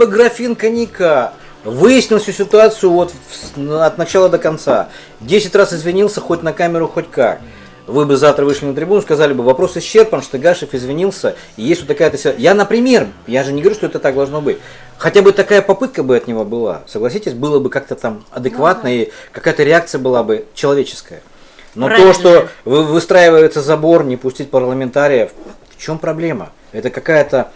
бы графин коньяка, выяснил всю ситуацию вот от начала до конца, 10 раз извинился хоть на камеру, хоть как. Вы бы завтра вышли на трибуну, сказали бы, вопрос исчерпан, Штыгашев извинился, и есть вот такая-то... Я, например, я же не говорю, что это так должно быть. Хотя бы такая попытка бы от него была, согласитесь, было бы как-то там адекватно, и какая-то реакция была бы человеческая. Но то, Правильно. что вы- выстраивается забор, не пустить парламентариев, в чем проблема? Это какая-то...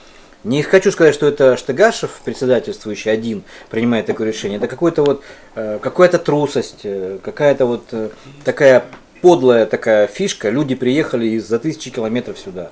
Не хочу сказать, что это Штыгашев, председательствующий один, принимает такое решение. Это какой-то вот, э, какая-то трусость, э, какая-то вот э, такая подлая такая фишка. Люди приехали из за тысячи километров сюда.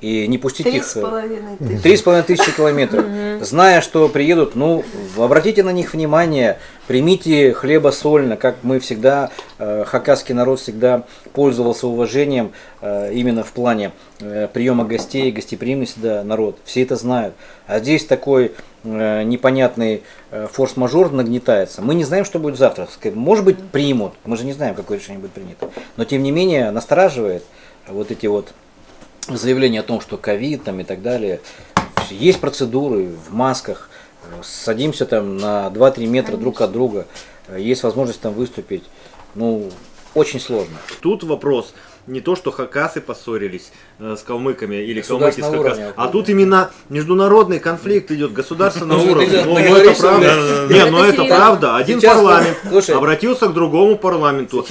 И не пустить Три их... с э, половиной тысячи. Три с половиной тысячи километров. Зная, что приедут, ну, обратите на них внимание, примите хлеба-сольно, как мы всегда, э, хакасский народ всегда пользовался уважением э, именно в плане э, приема гостей, гостеприимности, да, народ. Все это знают. А здесь такой непонятный форс-мажор нагнетается. Мы не знаем, что будет завтра. Может быть, примут. Мы же не знаем, какое решение будет принято. Но тем не менее, настораживает вот эти вот заявление о том, что ковид там и так далее. Есть процедуры в масках, садимся там на 2-3 метра друг от друга, э, есть возможность там выступить. Ну, очень сложно. Тут вопрос не то, что хакасы поссорились э, с калмыками или калмыки с хакасами, а тут именно международный конфликт идет, государственного Ну, уровня. Ну, ну, это правда. Не, ну это правда. Один парламент обратился к другому парламенту.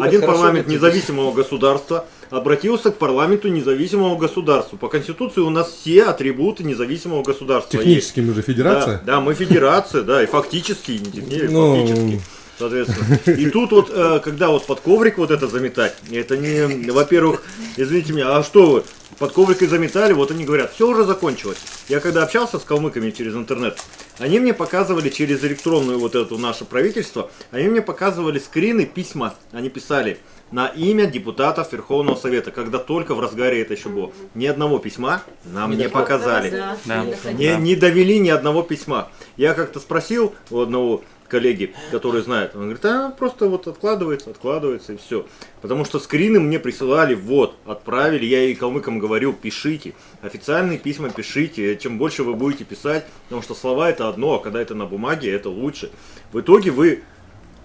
Один парламент независимого государства обратился к парламенту независимого государства. По конституции у нас все атрибуты независимого государства есть. Технически мы же федерация. Да, да, мы федерация, да, и фактически, не фактически. Соответственно. И тут вот, э, когда вот под коврик вот это заметать, это не, во-первых, извините меня, а что вы, под коврикой заметали, вот они говорят, все уже закончилось. Я когда общался с калмыками через интернет, они мне показывали через электронную вот эту наше правительство, они мне показывали скрины письма, они писали на имя депутатов Верховного Совета, когда только в разгаре это еще было. Ни одного письма нам не показали. Да. Да. Не, не довели ни одного письма. Я как-то спросил у одного коллеги, который знает, он говорит, а просто вот откладывается, откладывается и все. Потому что скрины мне присылали, вот, отправили, я и калмыкам говорю, пишите, официальные письма пишите, чем больше вы будете писать, потому что слова это одно, а когда это на бумаге, это лучше. В итоге вы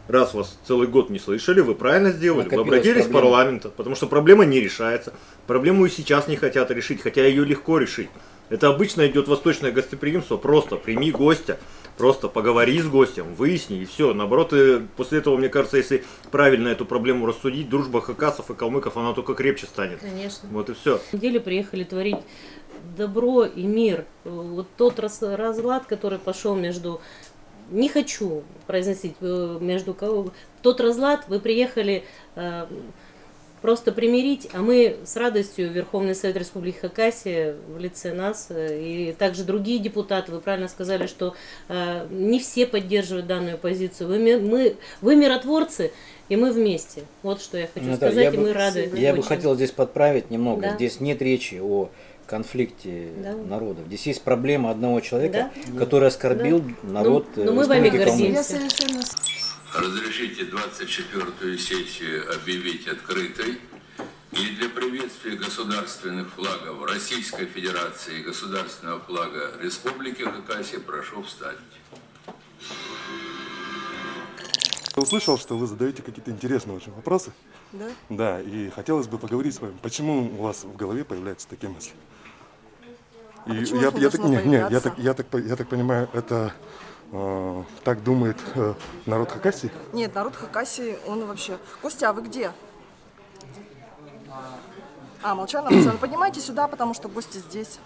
раз вас целый год не слышали, вы правильно сделали. Накопилась вы обратились в парламент, потому что проблема не решается. Проблему и сейчас не хотят решить, хотя ее легко решить. Это обычно идет восточное гостеприимство, просто прими гостя, просто поговори с гостем, выясни и все. Наоборот, и после этого, мне кажется, если правильно эту проблему рассудить, дружба хакасов и калмыков, она только крепче станет. Конечно. Вот и все. На деле приехали творить добро и мир. Вот тот раз- разлад, который пошел между... Не хочу произносить э, между кого... Тот разлад вы приехали э, просто примирить, а мы с радостью Верховный Совет Республики Хакасия в лице нас э, и также другие депутаты, вы правильно сказали, что э, не все поддерживают данную позицию. Вы, мы, вы миротворцы, и мы вместе. Вот что я хочу Ну да, сказать, я и бы- мы рады. Я бы очень. хотел здесь подправить немного. Да. Здесь нет речи о конфликте Да. народов. Здесь есть проблема одного человека, Да. который оскорбил народ Ну, э, ну, мы вами гордимся. Разрешите 24-ю сессию объявить открытой и для приветствия государственных флагов Российской Федерации и государственного флага Республики Хакасия прошу встать. Я услышал, что вы задаете какие-то интересные очень вопросы. Да? Да, и хотелось бы поговорить с вами, почему у вас в голове появляются такие мысли? И А я, я, так, не, не, я, так, я, так, я так понимаю, это так думает э, народ Хакасии? Нет, народ Хакасии, он вообще... Костя, а вы где? А, молчание написано. Поднимайте сюда, потому что гости здесь.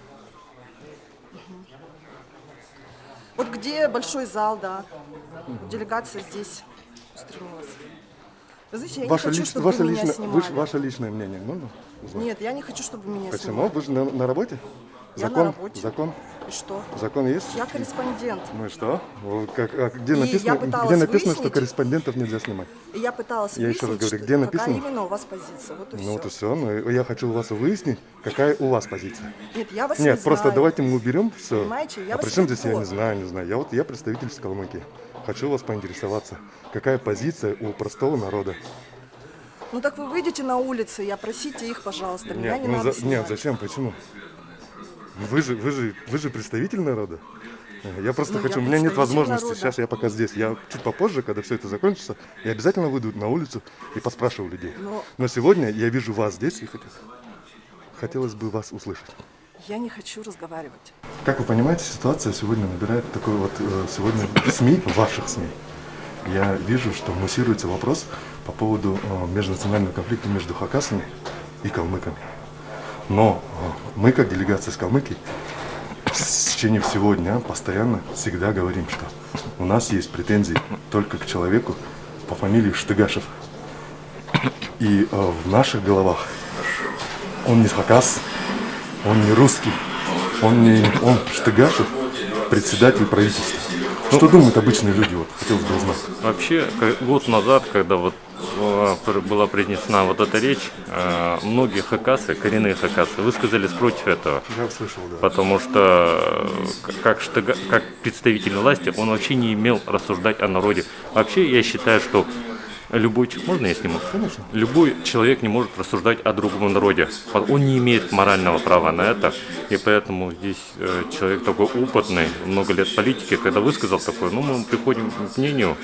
Вот где большой зал, да. Делегация здесь устремилась. Вы знаете, я ваше не хочу, лич- чтобы ваше, меня личное, снимали. вы ж- ваше личное мнение можно узнать? Нет, я не хочу, чтобы меня Почему? снимали. Вы же на, на работе? Я на Закон? работе. Закон? И что? Закон есть? Я корреспондент. Ну и что? Как- а где И написано, я где написано что выяснить- корреспондентов нельзя снимать? И я пыталась Я еще раз выяснить, говорю, где написано? какая именно у вас позиция. Вот и Ну все. вот и все. Ну, я хочу у вас выяснить, какая у вас позиция. Нет, я вас Нет, не просто знаю. давайте мы уберем все. Понимаете, я а при чем здесь я не знаю, не знаю. Я вот я представитель из Калмыкии. Хочу вас поинтересоваться, какая позиция у простого народа? Ну так вы выйдете на улицы и опросите их, пожалуйста. Меня Нет, не ну надо за- нет, зачем? Почему? Вы же, вы же, вы же представитель народа. Я просто Ну, хочу, я у меня нет возможности. народа. Сейчас я пока здесь. Я чуть попозже, когда все это закончится, я обязательно выйду на улицу и поспрашиваю людей. Но- Но сегодня я вижу вас здесь и хот- хотелось бы вас услышать. Я не хочу разговаривать. Как вы понимаете, ситуация сегодня набирает такой вот э, сегодня СМИ, ваших СМИ. Я вижу, что муссируется вопрос по поводу э, межнационального конфликта между хакасами и калмыками. Но э, мы, как делегация из Калмыкии, в течение всего дня постоянно всегда говорим, что у нас есть претензии только к человеку по фамилии Штыгашев. И э, в наших головах он не хакас, он не русский, он не он Штыгашев, председатель правительства. Что думают обычные люди? Вот хотелось бы узнать. Вообще, год назад, когда вот была произнесена вот эта речь, э, многие хакасы, коренные хакасы, высказались против этого. Я услышал, да. Потому что э, как, как представитель власти он вообще не имел рассуждать о народе. Вообще я считаю, что любой можно я сниму? Конечно. Любой человек не может рассуждать о другом народе. Он не имеет морального права на это. И поэтому здесь э, человек такой опытный, много лет политики, когда высказал такое, ну мы приходим к мнению,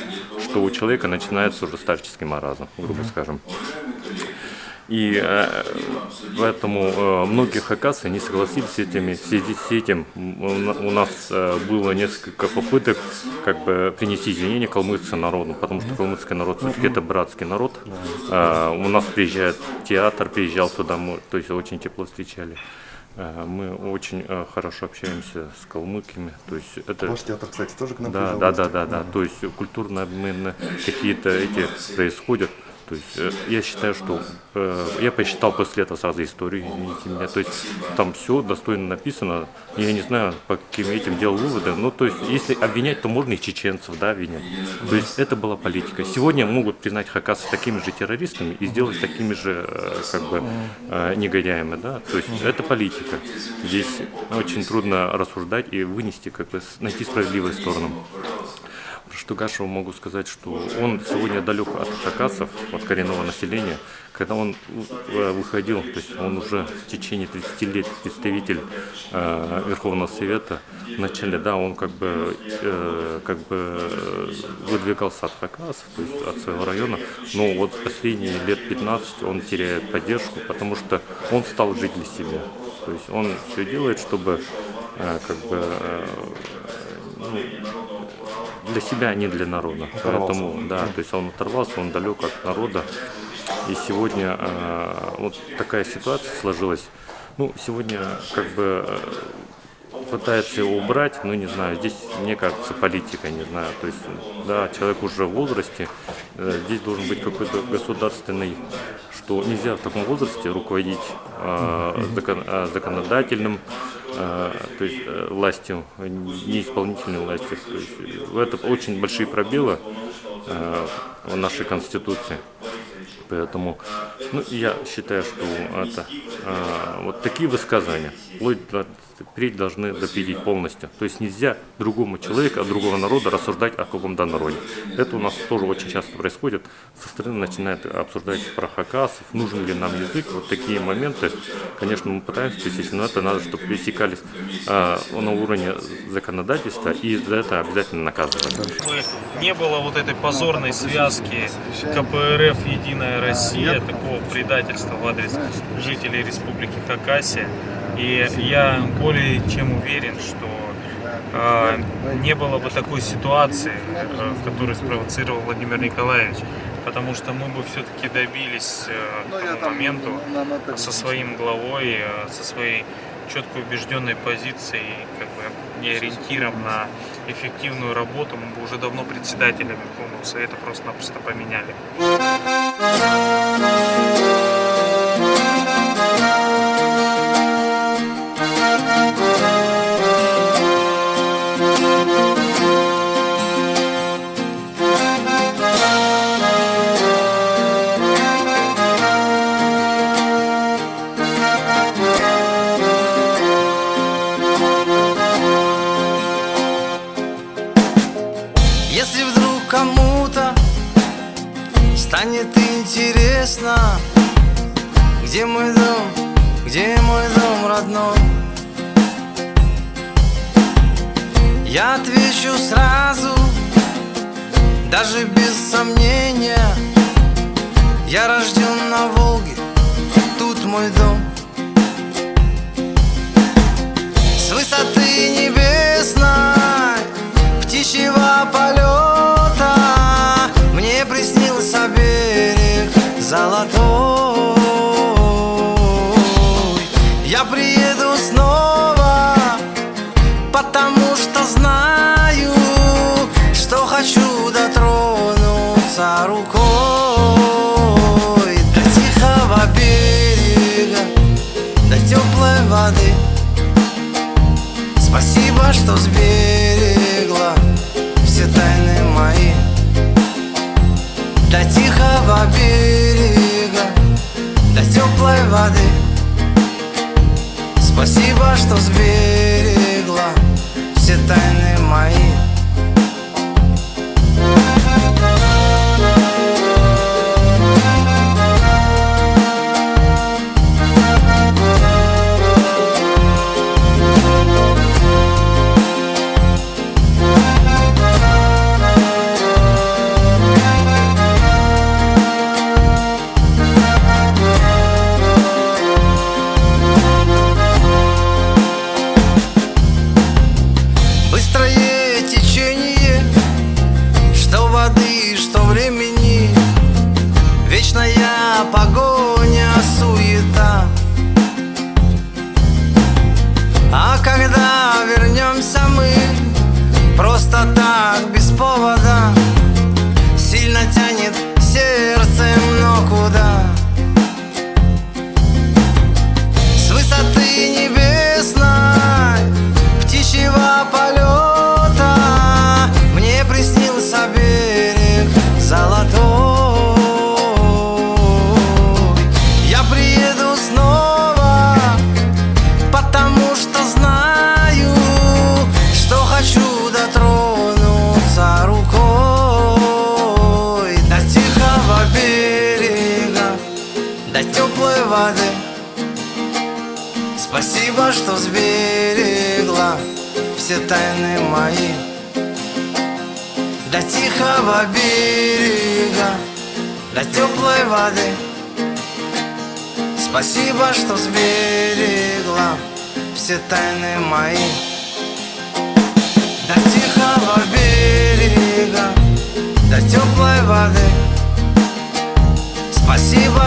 что у человека начинается уже старческий маразм, грубо скажем. И э, поэтому э, многие хакасы не согласились с этими, в связи с этим у на- у нас э, было несколько попыток как бы принести извинения калмыцкому народу, потому что калмыцкий народ все-таки это братский народ. Э, у нас приезжает театр, приезжал сюда, мы, то есть очень тепло встречали. Э, мы очень э, хорошо общаемся с калмыками, то есть это Ваш театр, кстати, тоже к нам да, приезжал да, да, гости? да, да. То есть культурные обмены какие-то эти происходят. То есть э, я считаю, что э, я посчитал после этого сразу историю, меня. То есть там все достойно написано. Я не знаю, по каким этим делал выводы. Ну, то есть, если обвинять, то можно и чеченцев, да, обвинять. То есть это была политика. Сегодня могут признать хакасов такими же террористами и сделать такими же, э, как бы, негодяями, да. То есть это политика. Здесь очень трудно рассуждать и вынести, как бы, найти справедливую сторону. Про Штугашева могу сказать, что он сегодня далек от хакасов, от коренного населения. Когда он э, выходил, то есть он уже в течение 30 лет представитель э, Верховного Совета, вначале, да, он как бы, э, как бы выдвигался от хакасов, то есть от своего района, но вот последние лет 15 он теряет поддержку, потому что он стал жить для себя. То есть он все делает, чтобы э, как бы э, ну, для себя, а не для народа. Поэтому, да, то есть он оторвался, он далек от народа. И сегодня э, вот такая ситуация сложилась. Ну, сегодня как бы э, пытается его убрать, но не знаю, здесь, мне кажется, политика, не знаю, то есть, да, человек уже в возрасте, э, здесь должен быть какой-то государственный, что нельзя в таком возрасте руководить э, закон- э, законодательным, то есть э, властью, не исполнительной властью. То есть, э, это очень большие пробелы э, в нашей конституции. Поэтому ну, я считаю, что это а, вот такие высказывания вплоть впредь должны допилить полностью. То есть нельзя другому человеку, от другого народа рассуждать о каком-то народе. Это у нас тоже очень часто происходит. Со стороны начинают обсуждать про хакасов, нужен ли нам язык. Вот такие моменты, конечно, мы пытаемся пресечь, но это надо, чтобы пересекались а, на уровне законодательства, и за это обязательно наказывать. чтобы не было вот этой позорной связки КПРФ «Единая Россия», такого предательства в адрес жителей Республики Хакасия. И я более чем уверен, что э, не было бы такой ситуации, э, которую спровоцировал Владимир Николаевич, потому что мы бы все-таки добились э, к тому моменту со своим главой, э, со своей четко убежденной позицией как бы, и ориентиром на эффективную работу, мы бы уже давно председателя Верховного Совета просто-напросто поменяли. Интересно, где мой дом, где мой дом родной, я отвечу сразу, даже без сомнения. Я рожден на Волге, тут мой дом. С высоты небесной птичьего полета золотой. Я приеду снова, потому что знаю Что хочу дотронуться рукой До тихого берега, до теплой воды. Спасибо, что сберегла все тайны мои. До тихого берега, Спасибо, что сберегла все тайны мои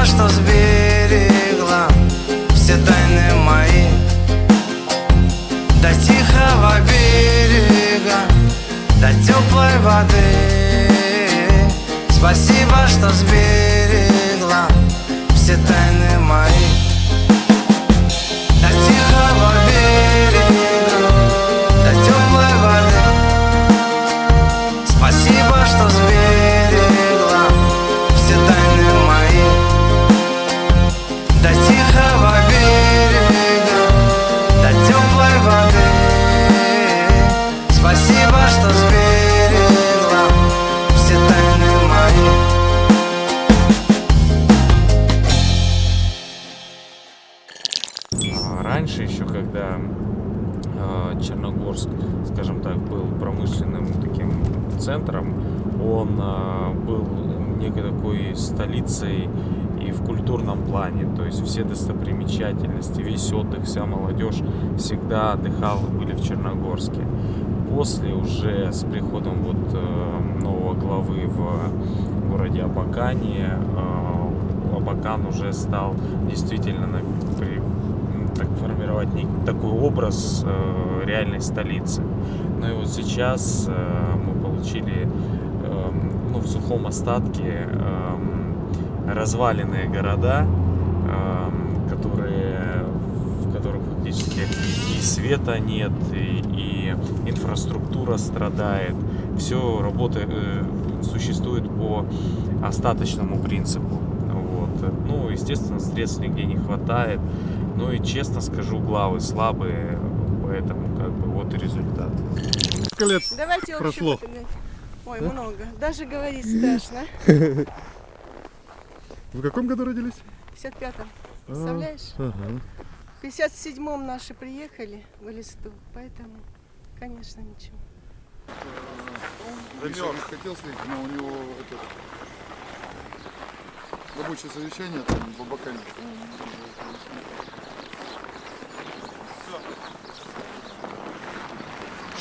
что сберегла все тайны мои. До тихого берега, до теплой воды. Спасибо, что сберегла всегда отдыхала, были в Черногорске. После уже с приходом вот э, нового главы в городе Абакане э, Абакан уже стал действительно так формировать такой образ э, реальной столицы. Ну и вот сейчас э, мы получили ну, в сухом остатке разваленные города, которые, которых фактически и света нет, и, и инфраструктура страдает. Все работа э, существует по остаточному принципу. Вот. Ну, естественно, средств нигде не хватает. Ну и честно скажу, главы слабые, поэтому как бы вот и результат. Сколько лет Давайте прошло? Ой, много. Даже говорить страшно. В каком году родились? В 55-м. Представляешь? Ага. В 57-м наши приехали в листу, поэтому, конечно, ничего. Замерз. хотел встретить, но у него это, рабочее совещание там в Абакане.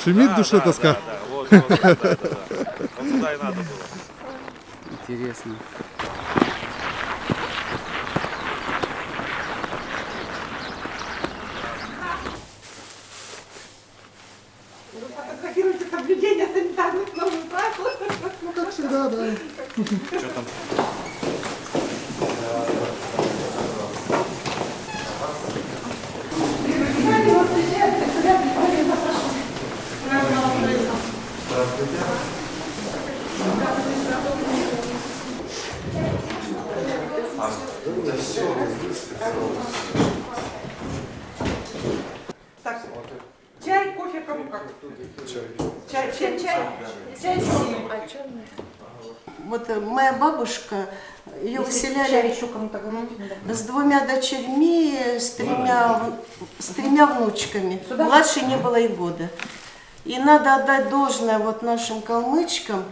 Шумит в душе тоска. Да, да, вот, вот, да, да, да. Вот туда и надо было. Интересно. Санитарных норм правил. Ну, как всегда, да. Что там? Так, чай, кофе, кому как? Чай, чай, чай. Чай всем. Вот э, моя бабушка, ее выселяли с двумя дочерьми, с тремя, с тремя внучками. Младшей не было и года. И надо отдать должное вот нашим калмычкам.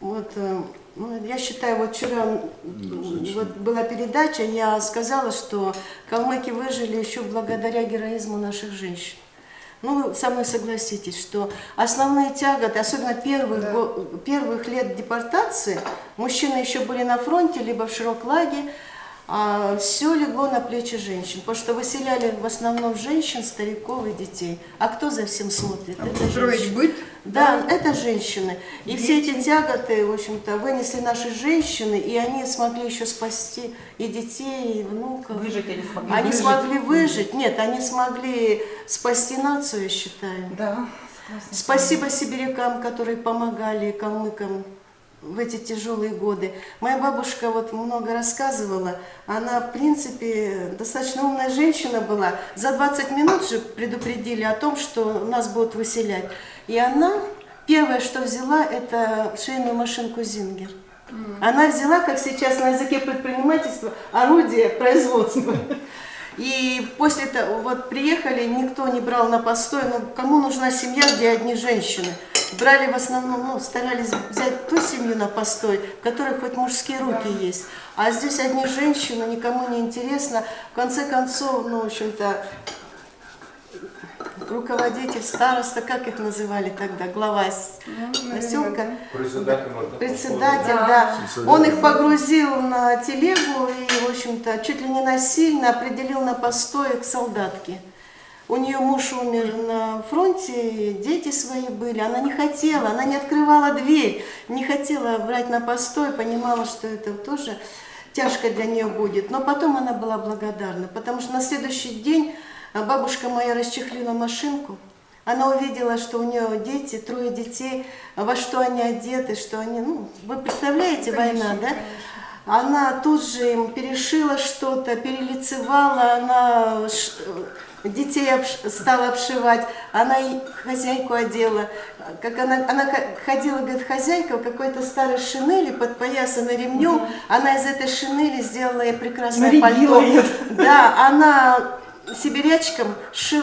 Вот, э, ну, я считаю, вот вчера вот была передача, я сказала, что калмыки выжили еще благодаря героизму наших женщин. Ну, вы со мной согласитесь, что основные тяготы, особенно первых, го- первых лет депортации, мужчины еще были на фронте, либо в Широклаге, все легло на плечи женщин, потому что выселяли в основном женщин, стариков и детей. А кто за всем смотрит? Это женщины. Да, это женщины. И все эти тяготы, в общем-то, вынесли наши женщины, и они смогли еще спасти и детей, и внуков. Выжить они смогли. Они Выжить. смогли выжить. Нет, они смогли спасти нацию, я считаю. Да. Спасибо сибирякам, которые помогали калмыкам в эти тяжелые годы. Моя бабушка вот много рассказывала. Она, в принципе, достаточно умная женщина была. За 20 минут же предупредили о том, что нас будут выселять. И она первое, что взяла, это швейную машинку «Зингер». Она взяла, как сейчас на языке предпринимательства, орудие производства. И после того, вот приехали, никто не брал на постой, ну кому нужна семья, где одни женщины? Брали в основном, ну, старались взять ту семью на постой, в которой хоть мужские руки есть. А здесь одни женщины, никому не интересно. В конце концов, ну, в общем-то, руководитель, староста, как их называли тогда, глава с- поселка. Председатель, да. Он их погрузил на телегу и, в общем-то, чуть ли не насильно определил на постой к солдатке. У нее муж умер на фронте, дети свои были. Она не хотела, она не открывала дверь, не хотела брать на постой, понимала, что это тоже тяжко для нее будет. Но потом она была благодарна, потому что на следующий день а, бабушка моя расчехлила машинку. Она увидела, что у нее дети, трое детей, во что они одеты, что они, ну, вы представляете, война, да? Она тут же им перешила что-то, перелицевала, она детей обш- стала обшивать, она и хозяйку одела. Как она, она ходила, говорит, хозяйка в какой-то старой шинели, подпоясанной ремнем, она из этой шинели сделала ей прекрасное Нарядила пальто. её. Да, она сибирячкам ши-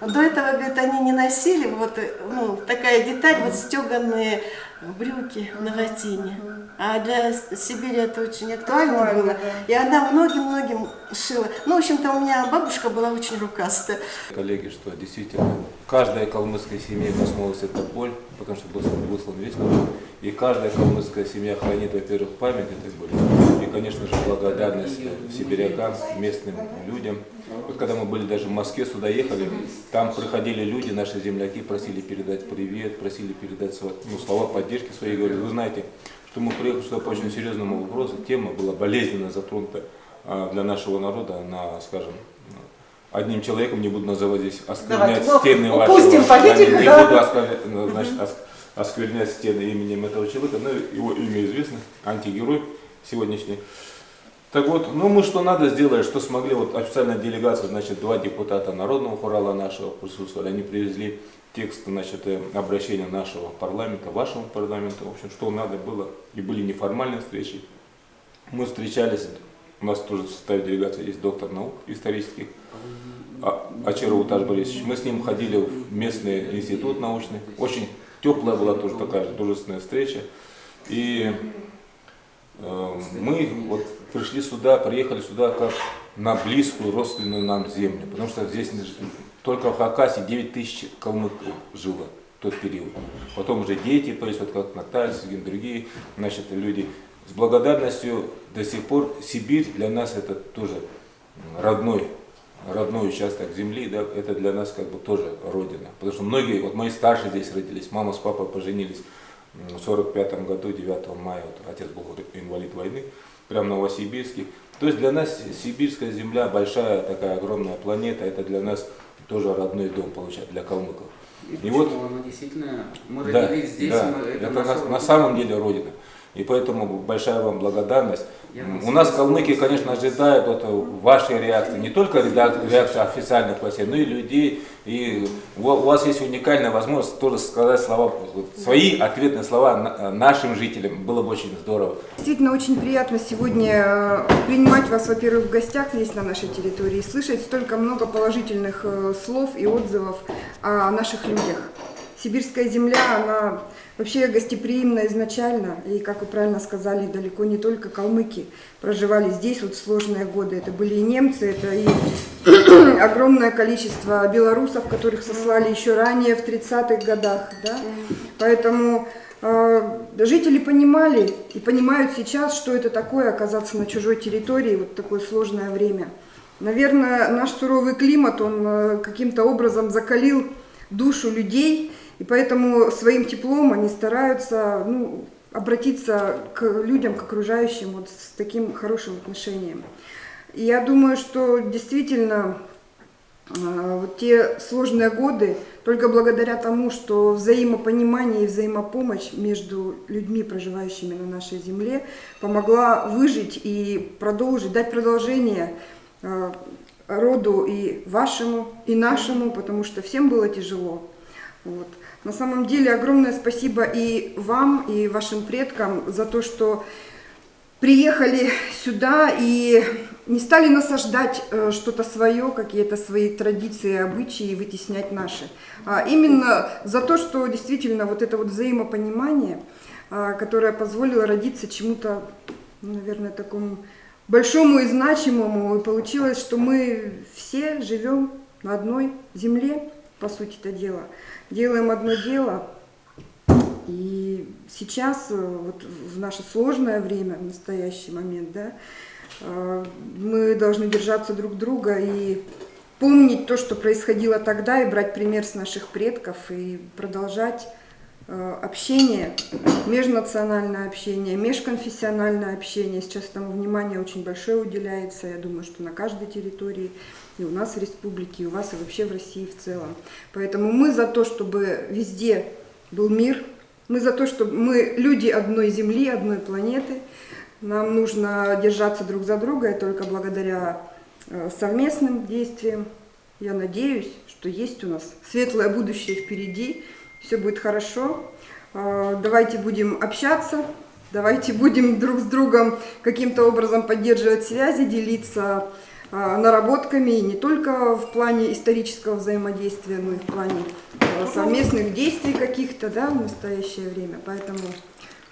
до этого, говорит, они не носили, вот э, ну, такая деталь, вот стеганые брюки на латине. А для Сибири это очень актуально Актуально, было. да. И она многим-многим шила. Ну, в общем-то, у меня бабушка была очень рукастая. Коллеги, что действительно каждая калмыцкая семья коснулась эта боль, потому что был выслан весь народ. И каждая калмыцкая семья хранит, во-первых, память этой боли. И, конечно же, благодарность сибирякам, местным людям. Вот когда мы были даже в Москве, сюда ехали, там приходили люди, наши земляки, просили передать привет, просили передать ну, слова поддержки свои. Говорят, вы знаете, что мы приехали сюда по очень серьезному вопросу. Тема была болезненно затронута а, для нашего народа на, скажем, одним человеком, не буду называть здесь, осквернять Давайте, ну, стены упустим вашего, политику, не, не да. буду осквернять, ну, значит, ос- осквернять стены именем этого человека, но его имя известно, антигерой сегодняшний. Так вот, ну мы что надо сделали, что смогли, вот официальная делегация, значит, два депутата Народного хурала нашего присутствовали, они привезли текст, значит, э, обращения нашего парламента, вашего парламента, в общем, что надо было, и были неформальные встречи. Мы встречались, у нас тоже в составе делегации есть доктор наук исторических, а- Ачаров Уташ Борисович. Мы с ним ходили в местный институт научный. Очень теплая была тоже такая же дружественная встреча. И мы вот пришли сюда, приехали сюда как на близкую родственную нам землю. Потому что здесь только в Хакасии 9 тысяч калмыков жило в тот период. Потом уже дети, есть вот как Наталья, Сергей, другие значит, люди. С благодарностью до сих пор Сибирь для нас это тоже родной родной участок земли, да, это для нас как бы тоже родина. Потому что многие, вот мои старшие здесь родились, мама с папой поженились в 45 году, 9 мая, вот, отец был инвалид войны, прям в Новосибирске. То есть для нас сибирская земля, большая такая огромная планета, это для нас тоже родной дом, получается, для калмыков. И, вот, почему? Ну, действительно, мы да, родились здесь, да, мы, это, это наша на, на самом деле родина. И поэтому большая вам благодарность. Я У нас калмыки, конечно, ожидают вот вашей реакции, не только реак- реакции официальных властей, но и людей. И у вас есть уникальная возможность тоже сказать слова, свои ответные слова на- нашим жителям. Было бы очень здорово. Действительно, очень приятно сегодня э, принимать вас, во-первых, в гостях здесь, на нашей территории, и слышать столько много положительных э, слов и отзывов о наших людях. Сибирская земля, она вообще гостеприимна изначально, и, как вы правильно сказали, далеко не только калмыки проживали здесь вот в сложные годы. Это были и немцы, это и огромное количество белорусов, которых сослали еще ранее, в 30-х годах. Да? Поэтому э, жители понимали и понимают сейчас, что это такое оказаться на чужой территории вот такое сложное время. Наверное, наш суровый климат, он э, каким-то образом закалил душу людей, и поэтому своим теплом они стараются ну, обратиться к людям, к окружающим вот с таким хорошим отношением. И я думаю, что действительно а, вот те сложные годы, только благодаря тому, что взаимопонимание и взаимопомощь между людьми, проживающими на нашей земле, помогла выжить и продолжить, дать продолжение а, роду и вашему, и нашему, потому что всем было тяжело. Вот. На самом деле огромное спасибо и вам, и вашим предкам за то, что приехали сюда и не стали насаждать э, что-то свое, какие-то свои традиции, обычаи вытеснять наши. А именно за то, что действительно вот это вот взаимопонимание, а, которое позволило родиться чему-то, ну, наверное, такому большому и значимому. И получилось, что мы все живем на одной земле, по сути это дело. Делаем одно дело. И сейчас, э, вот в наше сложное время, в настоящий момент, да, э, мы должны держаться друг друга и помнить то, что происходило тогда, и брать пример с наших предков, и продолжать э, общение, межнациональное общение, межконфессиональное общение. Сейчас этому внимание очень большое уделяется, я думаю, что на каждой территории, и у нас в республике, и у вас, и вообще в России в целом. Поэтому мы за то, чтобы везде был мир, мы за то, чтобы мы люди одной земли, одной планеты. Нам нужно держаться друг за друга, и только благодаря э, совместным действиям, я надеюсь, что есть у нас светлое будущее впереди, все будет хорошо. Э, Давайте будем общаться, давайте будем друг с другом каким-то образом поддерживать связи, делиться наработками, и не только в плане исторического взаимодействия, но и в плане э, совместных действий каких-то да, в настоящее время. Поэтому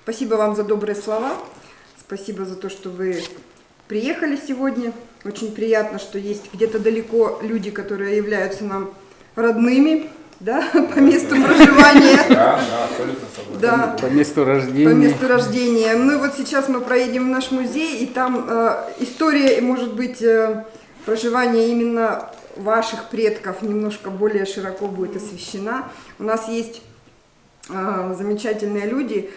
спасибо вам за добрые слова, спасибо за то, что вы приехали сегодня. Очень приятно, что есть где-то далеко люди, которые являются нам родными, да, по месту проживания. Да, да, абсолютно. Да. По месту рождения. По месту рождения. Ну и вот сейчас мы проедем в наш музей, и там э, история, и, может быть, э, проживания именно ваших предков немножко более широко будет освещена. У нас есть э, замечательные люди,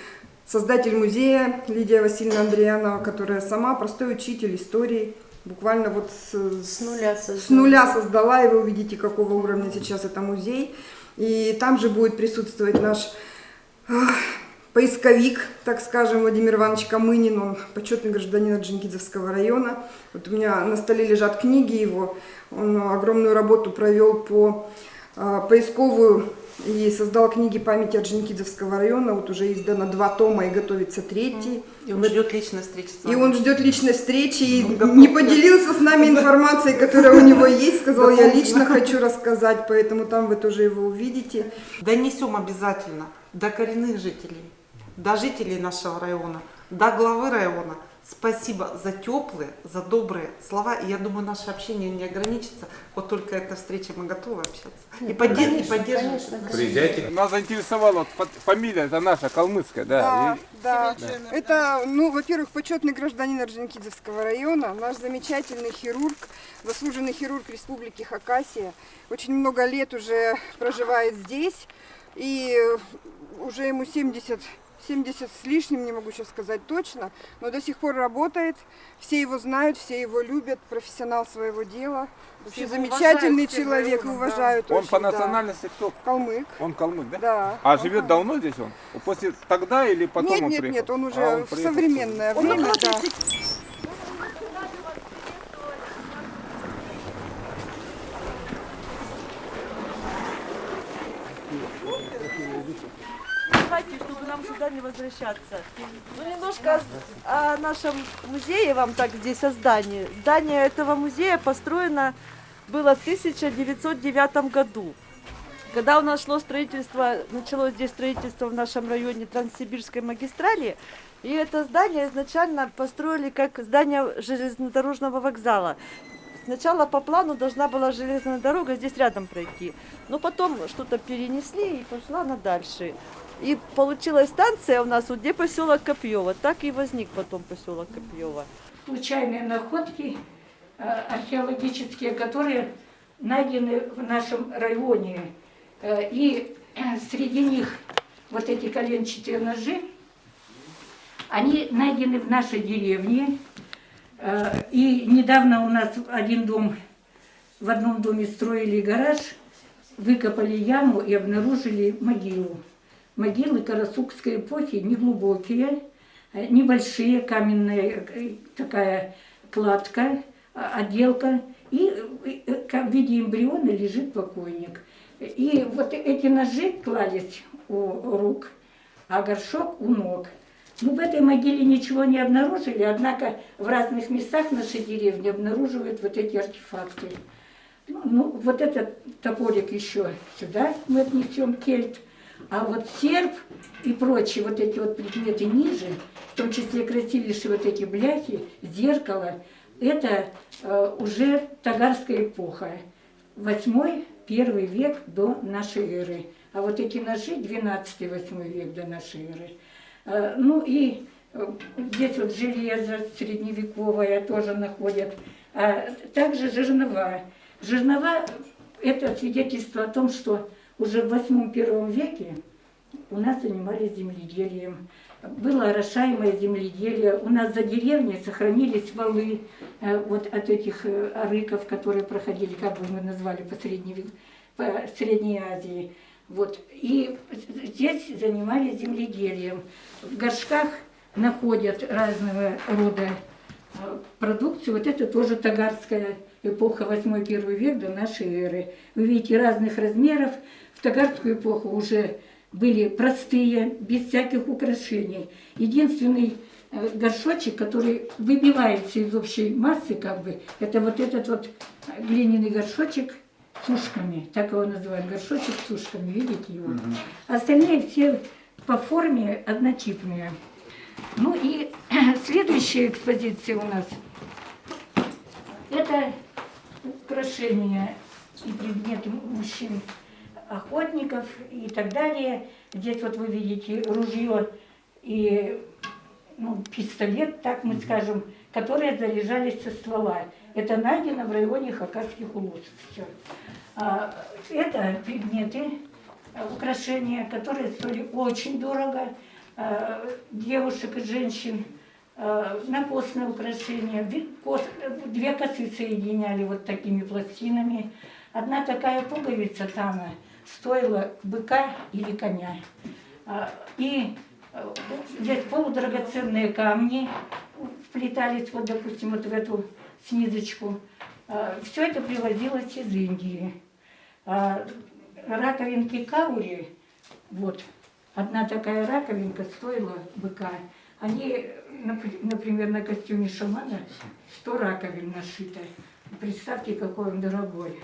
создатель музея Лидия Васильевна Андреянова, которая сама простой учитель истории, буквально вот с, С нуля с создала. нуля создала, и вы увидите, какого уровня сейчас это музей. И там же будет присутствовать наш поисковик, так скажем, Владимир Иванович Камынин, он почетный гражданин Орджоникидзевского района. Вот у меня на столе лежат книги его, он огромную работу провел по а, поисковую и создал книги памяти Орджоникидзевского района. Вот уже издано два тома и готовится третий. И он ждет личной встречи с И вами. он ждет личной встречи и готов, не поделился с нами информацией, которая у него есть. Сказал, я лично хочу рассказать, поэтому там вы тоже его увидите. Донесем обязательно до коренных жителей, до жителей нашего района, до главы района. Спасибо за теплые, за добрые слова. И я думаю, наше общение не ограничится. Вот только эта встреча мы готовы общаться. И, поддер- и поддерживать. Приезжайте. Нас заинтересовала фамилия, это наша, калмыцкая, да. И- Да, это, ну, во-первых, почетный гражданин Орджоникидзевского района, наш замечательный хирург, заслуженный хирург Республики Хакасия. Очень много лет уже проживает здесь, и уже ему 70, 70 с лишним, не могу сейчас сказать точно, но до сих пор работает, все его знают, все его любят, профессионал своего дела. Вообще его замечательный уважают человек, и районом, да. уважают Он очень, по да. национальности кто? Калмык. Он калмык, да? Да. А живет давно здесь он? После тогда или потом нет, он нет, приехал? нет, он уже А, он в современное Он время, около да. 30 Давайте, чтобы нам сюда не возвращаться. Ну, немножко о нашем музее вам так здесь, о здании. Здание этого музея построено было в 1909 году. Когда у нас шло строительство, началось здесь строительство в нашем районе Транссибирской магистрали, и это здание изначально построили как здание железнодорожного вокзала. Сначала по плану должна была железная дорога здесь рядом пройти, но потом что-то перенесли и пошла она дальше. И получилась станция у нас, вот где поселок Копьево. Так и возник потом поселок Копьево. случайные находки э, археологические, которые найдены в нашем районе. Э, И э, среди них вот эти коленчатые ножи, они найдены в нашей деревне. И недавно у нас один дом, в одном доме строили гараж, выкопали яму и обнаружили могилу. Могилы Карасукской эпохи неглубокие, э, небольшие, каменная э, такая кладка, а- отделка, и э, в виде эмбриона лежит покойник. И вот эти ножи клались у рук, а горшок у ног. Ну, в этой могиле ничего не обнаружили, однако в разных местах нашей деревни обнаруживают вот эти артефакты. Ну, ну, вот этот топорик еще сюда мы отнесем, кельт. А вот серп и прочие вот эти вот предметы ниже, в том числе красивейшие вот эти бляхи, зеркало, это э, уже тагарская эпоха. Восьмой, первый век до нашей эры. А вот эти ножи 12-8 век до нашей эры. Э, ну и э, здесь вот железо средневековое тоже находят. А также жернова. Жернова – это свидетельство о том, что уже в 8-1 веке у нас занимались земледелием. Было орошаемое земледелие. У нас за деревней сохранились валы э, вот от этих э, арыков, которые проходили, как бы мы назвали, по, Средней, по Средней Азии. Вот. И здесь занимались земледелием. В горшках находят разного рода э, продукцию. Вот это тоже тагарская эпоха 8-1 век до нашей эры. Вы видите разных размеров. В тагарскую эпоху уже были простые, без всяких украшений. Единственный э, горшочек, который выбивается из общей массы, как бы, это вот этот вот глиняный горшочек с ушками, так его называют, горшочек с ушками, видите его? Угу. Остальные все по форме однотипные. Ну и следующая экспозиция у нас, это украшения и предметы мужчин охотников и так далее. Здесь вот вы видите ружье и ну, пистолет, так мы скажем, которые заряжались со ствола. Это найдено в районе Хакасских улусов. Все. А, это предметы, украшения, которые стоили очень дорого. А, девушек и женщин на костное украшение. Две косы соединяли вот такими пластинами. Одна такая пуговица там стоила быка или коня. А, и э, здесь полудрагоценные камни вплетались, вот, допустим, вот в эту снизочку. А, Все это привозилось из Индии. А, раковинки каури, вот, одна такая раковинка стоила быка. Они, например, на костюме шамана 100 раковин нашито. Представьте, какой он дорогой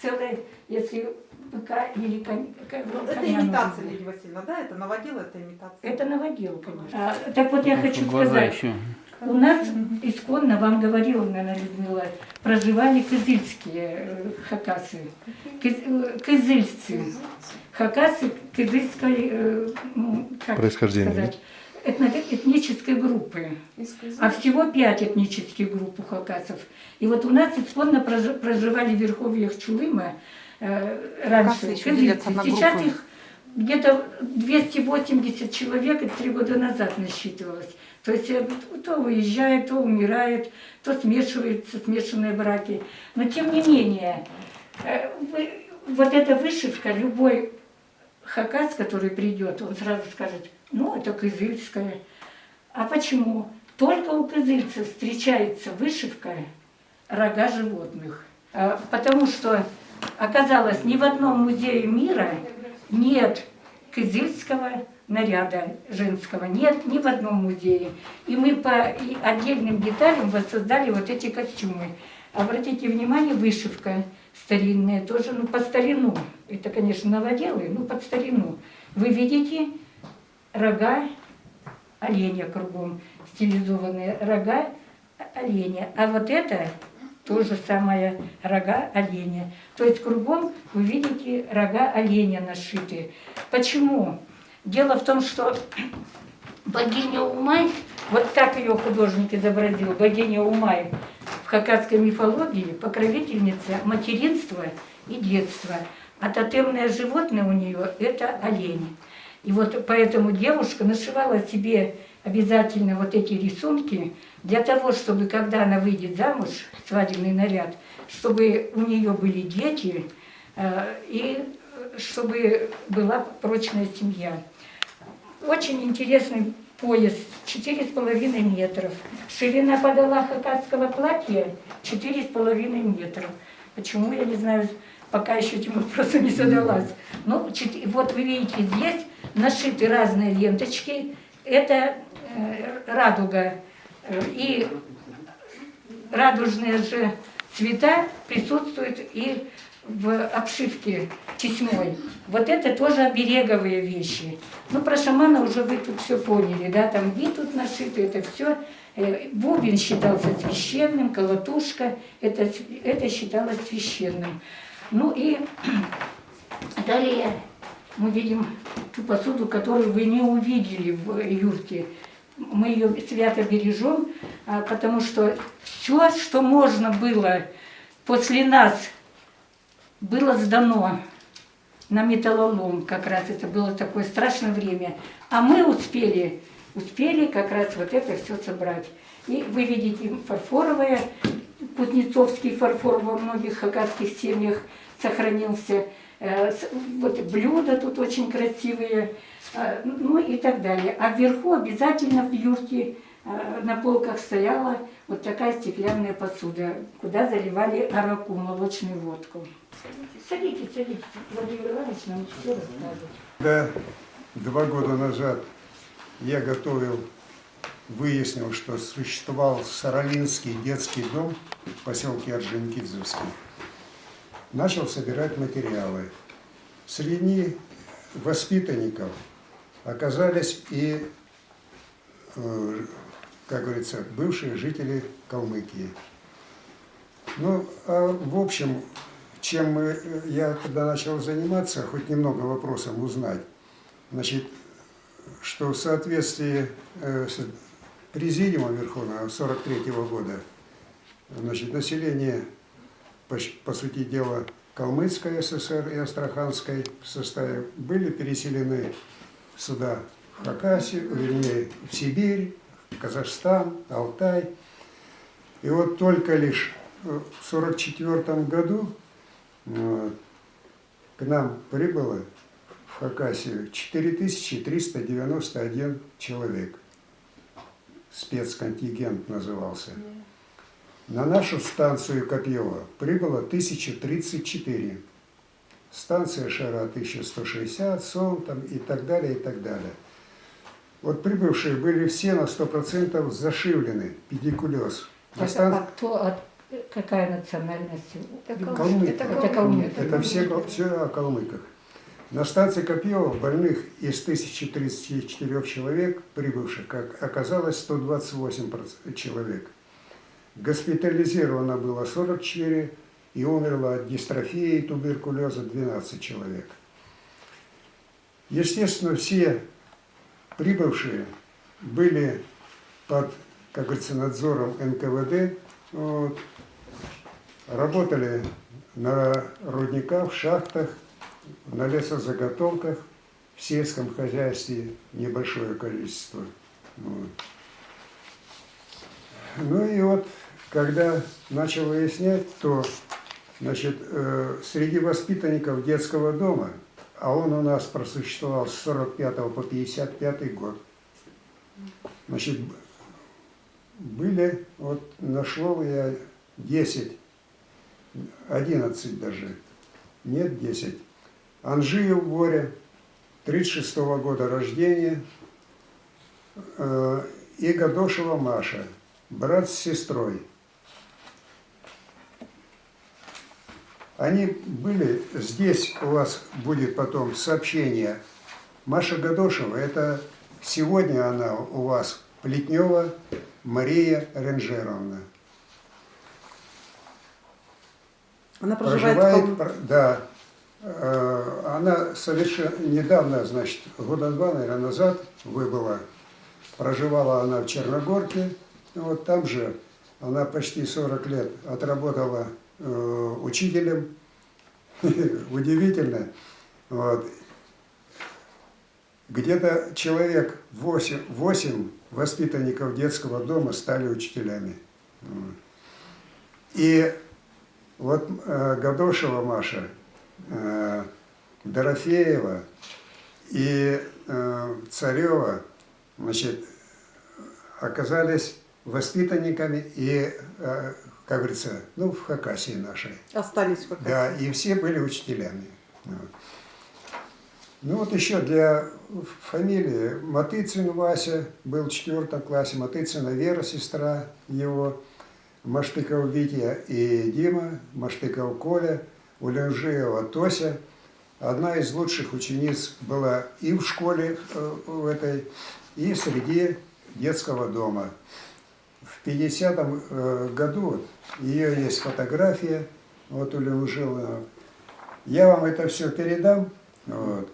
целое, если быка или конь, ну, Это имитация, Лидия Васильевна, да? Это наводил, это имитация? Это наводил, конечно. А, так вот я хочу сказать, еще. у нас исконно, вам говорила, наверное, Людмила, проживали кызыльские э, хакасы, Кыз, э, кызыльцы. Хакасы кызыльской, э, ну, как Происхождение. сказать, этнической группы. А всего пять этнических групп у хакасов. И вот у нас исконно проживали в верховьях Чулыма э, раньше. Сейчас их где-то 280 человек три года назад насчитывалось. То есть э, то уезжает, то умирает, то смешиваются смешанные браки. Но тем не менее, э, вот эта вышивка, любой хакас, который придет, он сразу скажет, ну, это кызыльская. А почему? Только у кызыльцев встречается вышивка рога животных. А, потому что оказалось, ни в одном музее мира нет кызыльского наряда женского. Нет ни в одном музее. И мы по отдельным деталям воссоздали вот эти костюмы. Обратите внимание, вышивка старинная, тоже ну, по старину. Это, конечно, новоделы, но под старину. Вы видите рога оленя кругом, стилизованные рога оленя. А вот это то же самое рога оленя. То есть кругом вы видите рога оленя нашиты. Почему? Дело в том, что богиня Умай, вот так ее художник изобразил, богиня Умай в хакасской мифологии покровительница материнства и детства. А тотемное животное у нее – это олень. И вот поэтому девушка нашивала себе обязательно вот эти рисунки для того, чтобы когда она выйдет замуж, свадебный наряд, чтобы у нее были дети э, и чтобы была прочная семья. Очень интересный пояс, 4,5 метров. Ширина подола хакасского платья 4,5 метров. Почему, я не знаю, пока еще этим вопросом не задалась. Ну, вот вы видите, здесь нашиты разные ленточки, это э, радуга. Э, И радужные же цвета присутствуют и в обшивке честной. Вот это тоже обереговые вещи. Ну, про шамана уже вы тут все поняли, да, там ви тут нашиты, это все. Бубен считался священным, колотушка, это, это считалось священным. Ну и далее мы видим ту посуду, которую вы не увидели в юрте. Мы ее свято бережем, а, потому что все, что можно было после нас, было сдано на металлолом. Как раз это было такое страшное время. А мы успели, успели как раз вот это все собрать. И вы видите фарфоровое, кузнецовский фарфор во многих хакасских семьях сохранился. Э, Вот блюда тут очень красивые, э, ну и так далее. А вверху обязательно в юрте э, на полках стояла вот такая стеклянная посуда, куда заливали араку, молочную водку. Садитесь, садитесь, Владимир Иванович нам все расскажет. Когда два года назад я готовил, выяснил, что существовал Саралинский детский дом в поселке Орджоникидзевский, начал собирать материалы. Среди воспитанников оказались и, э, как говорится, бывшие жители Калмыкии. Ну, а в общем, чем мы, э, я тогда начал заниматься, хоть немного вопросом узнать, значит, что в соответствии э, с Президиумом Верховного 43 года, значит, население, по, сути дела, Калмыцкой ССР и Астраханской в составе были переселены сюда, в Хакасию, вернее, в Сибирь, в Казахстан, Алтай. И вот только лишь э, в 1944 году э, к нам прибыло в Хакасию 4391 человек. Спецконтингент назывался. На нашу станцию Копьева прибыло 1034. Станция Шара 1160, Сон там и так далее, и так далее. Вот прибывшие были все на 100% зашивлены, педикулез. На Так, стан- а кто, от- какая национальность? Калмыки. Это калмыки. Это все, кал- все о калмыках. На станции Копьева больных из 1034 человек, прибывших, как оказалось 128 проц- человек. Госпитализировано было 44 и умерло от дистрофии и туберкулеза 12 человек. Естественно, все прибывшие были под, как говорится, надзором НКВД, вот, работали на рудниках, в шахтах, на лесозаготовках, в сельском хозяйстве небольшое количество. Вот. Ну и вот, когда начал выяснять, то значит, э, среди воспитанников детского дома, а он у нас просуществовал с 45 по 55 год, значит, были, вот нашел я 10, 11 даже, нет 10. Анжиев Боря, 36 года рождения, э, и Гадошева Маша, брат с сестрой. Они были, здесь у вас будет потом сообщение. Маша Гадошева, это сегодня она у вас Плетнева Мария Ренжеровна. Она проживает в Калм- пр- Да. Э, Она совершенно недавно, значит, года два, наверное, назад выбыла. Проживала она в Черногорке. Вот там же она почти 40 лет отработала э, учителем. Удивительно. Вот. Где-то человек 8, 8 воспитанников детского дома стали учителями. И вот э, Гадошева Маша, э, Дорофеева и э, Царева, значит, оказались воспитанниками и, как говорится, ну, в Хакасии нашей. Остались в Хакасии. Да, и все были учителями. Вот. Ну вот еще для фамилии Матыцин Вася был в четвертом классе, Матыцина Вера, сестра его, Маштыков Витя и Дима, Маштыков Коля, Улянжиева Тося. Одна из лучших учениц была и в школе э, в этой, и среди детского дома. В 50-м э, году ее есть фотография, вот Улянжиева. Я вам это все передам. Вот.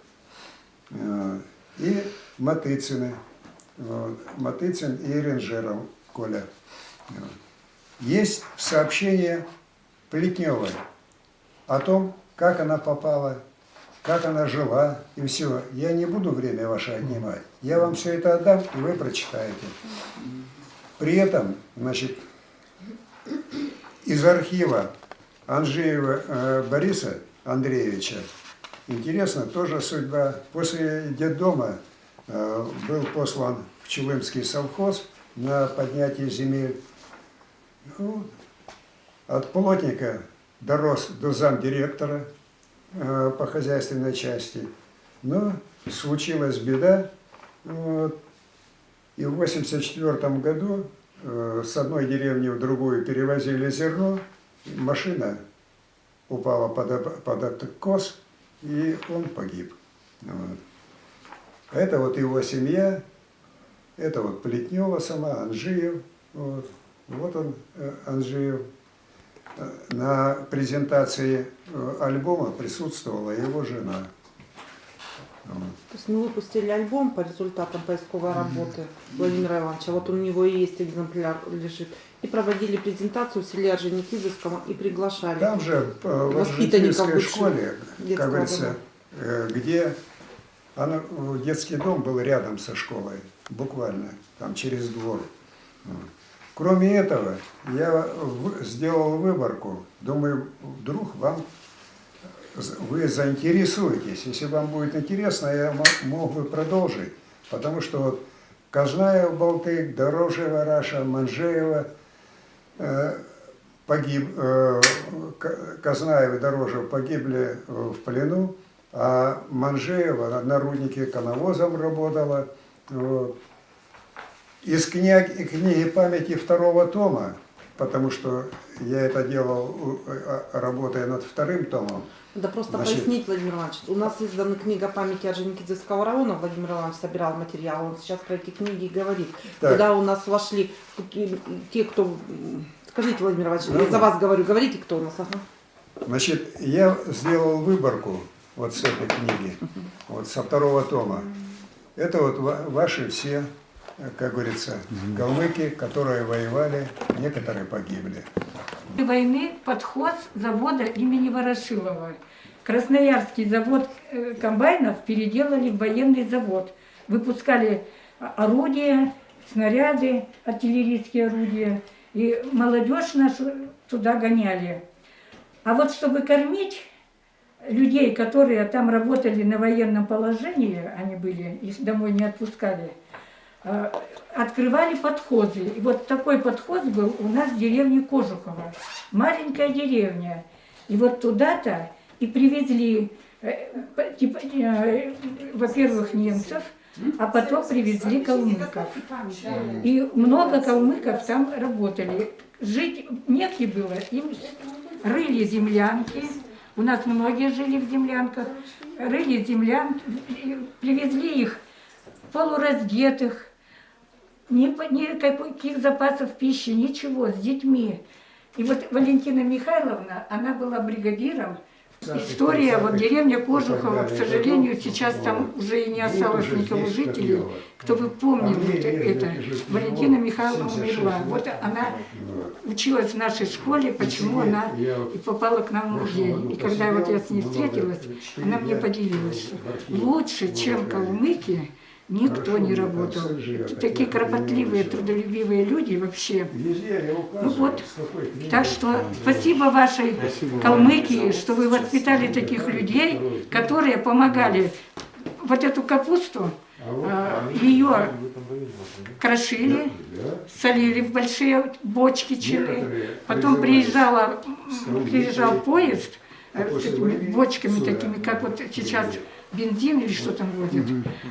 Э, И Матыцины. Вот. Матыцин и Ренжеров Коля. Вот. Есть сообщение Плетневой о том, как она попала, как она жила и все. Я не буду время ваше отнимать. Я вам все это отдам, и вы прочитаете. При этом, значит, из архива Анжеева э, Бориса Андреевича интересно тоже судьба. После детдома э, был послан в Чулымский совхоз на поднятие земель. Ну, от плотника дорос до замдиректора э, по хозяйственной части. Но случилась беда. Вот, и в 1984 году э, с одной деревни в другую перевозили зерно. Машина упала под, под откос, и он погиб. Вот. Это вот его семья, это вот Плетнева сама, Анжиев. Вот, вот он, э, Анжиев. Э, На презентации альбома присутствовала его жена. То есть мы выпустили альбом по результатам поисковой работы Владимира Ивановича. Вот у него и есть экземпляр лежит. И проводили презентацию в селе Орджоникидзевском и приглашали Там же э, в воспитанников школе, как говорится, дома. э, где она, детский дом был рядом со школой, буквально, там через двор. Кроме этого, я сделал выборку. Думаю, вдруг вам вы заинтересуетесь. Если вам будет интересно, я мо- мог бы продолжить. Потому что Казнаев, Балтык, Дорожева, Раша, Манжеева, э, погиб, э, Казнаев и Дорожев погибли в плену, а Манжеева на руднике коновозом работала. Вот. Из книг, книги памяти второго тома, потому что я это делал, э, работая над вторым томом. Да просто Значит, пояснить, Владимир Иванович, у нас издана книга памяти Орджоникидзевского района, Владимир Иванович собирал материал, он сейчас про эти книги говорит. Так. Куда у нас вошли те, кто... Скажите, Владимир Иванович, Ну, я за вас говорю, говорите, кто у нас. Ага. Значит, я сделал выборку вот с этой книги, вот со второго тома. Это вот ва- ваши все, как говорится, калмыки, которые воевали, некоторые погибли. Войны подхоз завода имени Ворошилова. Красноярский завод э, комбайнов переделали в военный завод. Выпускали орудия, снаряды, артиллерийские орудия. И молодежь нашу туда гоняли. А вот чтобы кормить людей, которые там работали на военном положении, они были, их домой не отпускали, открывали подхозы. И вот такой подхоз был у нас в деревне Кожухова. Маленькая деревня. И вот туда-то и привезли, э, типа, э, во-первых, немцев, а потом привезли калмыков. И много калмыков там работали. Жить негде было, им рыли землянки. У нас многие жили в землянках. Рыли землянки, привезли их полураздетых, ни, никаких запасов пищи, ничего, с детьми. И вот Валентина Михайловна, она была бригадиром. История, вот деревня Кожухова, к сожалению, сейчас там уже и не осталось никого жителей. Кто бы помнил вот это, Валентина Михайловна умерла. Вот она училась в нашей школе, почему она и попала к нам в музей. И когда вот я с ней встретилась, она мне поделилась, что лучше, чем калмыки, никто не работал. Такие кропотливые, трудолюбивые люди вообще. Ну вот, так что спасибо вашей Калмыкии, что вы воспитали таких людей, которые помогали вот эту капусту, э, ее крошили, солили в большие бочки чили. Потом приезжала, приезжал поезд э, с этими бочками такими, как вот сейчас бензин или что там возят.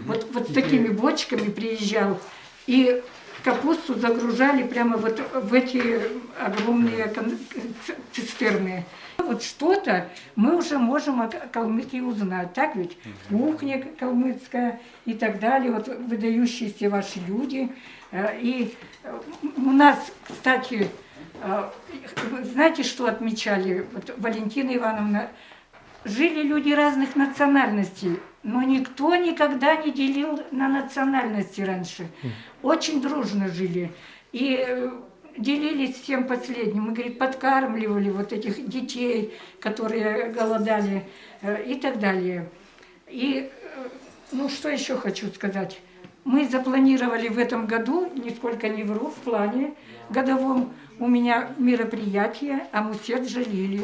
Вот, вот с такими бочками приезжал. И капусту загружали прямо вот в эти огромные цистерны. Вот что-то мы уже можем о Калмыкии узнать, так ведь? Кухня калмыцкая и так далее, вот выдающиеся ваши люди. Э, И э, у нас, кстати, э, знаете, что отмечали вот Валентина Ивановна? Жили люди разных национальностей, но никто никогда не делил на национальности раньше. Очень дружно жили. И э, делились всем последним. Мы, говорит, подкармливали вот этих детей, которые голодали э, и так далее. И, э, ну, что еще хочу сказать. Мы запланировали в этом году, нисколько не вру, в плане годовом у меня мероприятие «Амусет Жалили».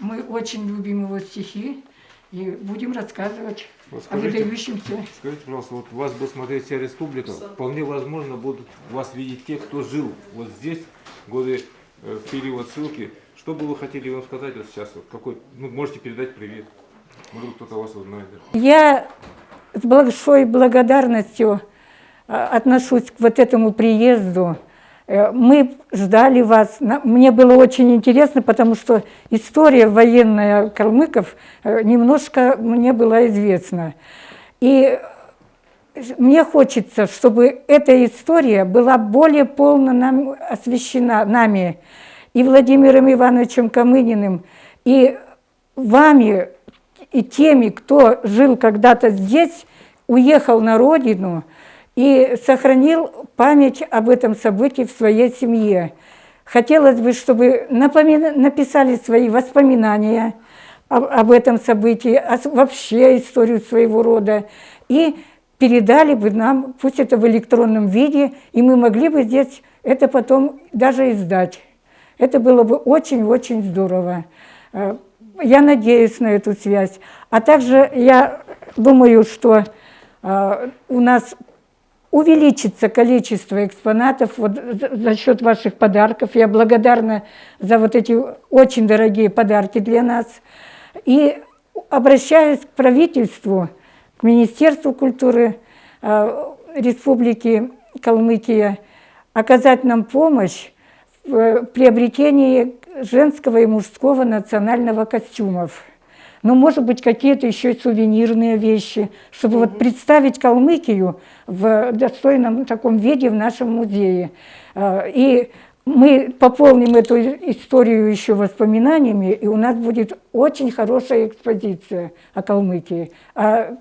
Мы очень любим его стихи и будем рассказывать Вот о скажите, выдающемся. скажите, пожалуйста, вот вас будет смотреть вся республика, вполне возможно будут вас видеть те, кто жил вот здесь, годы, э, в период ссылки. Что бы вы хотели вам сказать вот сейчас? Вот какой, ну, можете передать привет. Может, кто-то вас узнает. Я с большой благодарностью э, отношусь к вот этому приезду. Э, Мы ждали вас. Мне было очень интересно, потому что история военная калмыков э, немножко мне была известна. И мне хочется, чтобы эта история была более полно нам освещена нами, и Владимиром Ивановичем Камыниным, и вами, и теми, кто жил когда-то здесь, уехал на родину и сохранил память об этом событии в своей семье. Хотелось бы, чтобы написали свои воспоминания об, об этом событии, о вообще историю своего рода, и передали бы нам, пусть это в электронном виде, и мы могли бы здесь это потом даже издать. Это было бы очень-очень здорово. Э, Я надеюсь на эту связь. А также я думаю, что э, у нас увеличится количество экспонатов вот за счет ваших подарков. Я благодарна за вот эти очень дорогие подарки для нас. И обращаюсь к правительству, к Министерству культуры э, Республики Калмыкия оказать нам помощь в э, приобретении женского и мужского национального костюмов. Ну, может быть, какие-то еще и сувенирные вещи, чтобы вот представить Калмыкию в достойном таком виде в нашем музее. Э, И мы пополним эту историю еще воспоминаниями, и у нас будет очень хорошая экспозиция о Калмыкии. А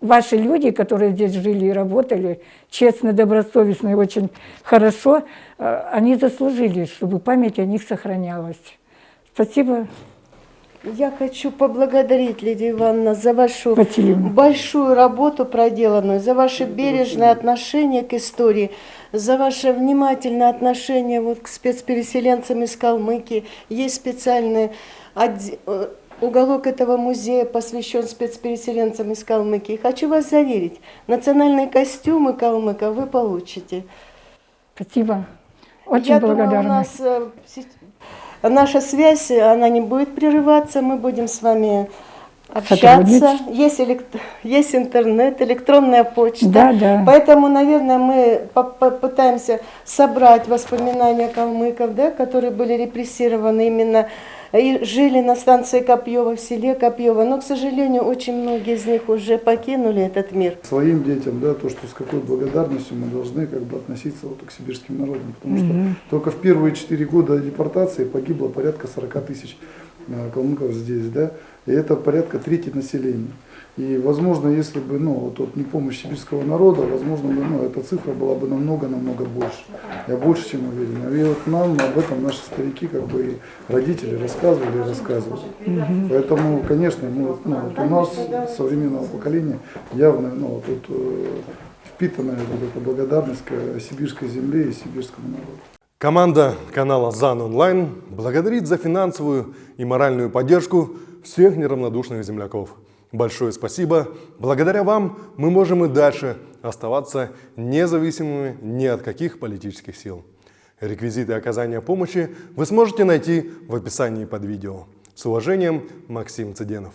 ваши люди, которые здесь жили и работали, честно, добросовестно и очень хорошо, э, они заслужили, чтобы память о них сохранялась. Спасибо. Я хочу поблагодарить, Лидия Ивановна, за вашу Васильевна. большую работу проделанную, за ваше бережное отношение к истории, за ваше внимательное отношение вот к спецпереселенцам из Калмыкии. Есть специальный отде- э, уголок этого музея посвящен спецпереселенцам из Калмыкии. Хочу вас заверить, национальные костюмы калмыков вы получите. Спасибо. Очень Я благодарна. Думаю, у нас э, наша связь, она не будет прерываться, мы будем с вами общаться. Есть, элект- есть интернет, электронная почта. Да, да. Поэтому, наверное, мы по- попытаемся собрать воспоминания калмыков, да, которые были репрессированы именно и жили на станции Копьева, в селе Копьева. Но, к сожалению, очень многие из них уже покинули этот мир. своим детям, да, то, что с какой благодарностью мы должны как бы относиться вот к сибирским народам. Потому что Мгм. только в первые четыре года депортации погибло порядка 40 тысяч э, калмыков здесь, да, и это порядка трети населения. И, возможно, если бы, ну, вот, вот не помощь сибирского народа, возможно, бы, ну, эта цифра была бы намного-намного больше. Я больше чем уверен. И вот нам об этом наши старики, как бы, и родители рассказывали и рассказывали. Мгм. Поэтому, конечно, мы, вот, ну, вот у нас, современного поколения, явно, ну, вот тут э, впитана вот эта благодарность к сибирской земле и сибирскому народу. Команда канала ЗАН Онлайн благодарит за финансовую и моральную поддержку всех неравнодушных земляков. Большое спасибо. Благодаря вам мы можем и дальше оставаться независимыми ни от каких политических сил. Реквизиты оказания помощи вы сможете найти в описании под видео. С уважением, Максим Цыденов.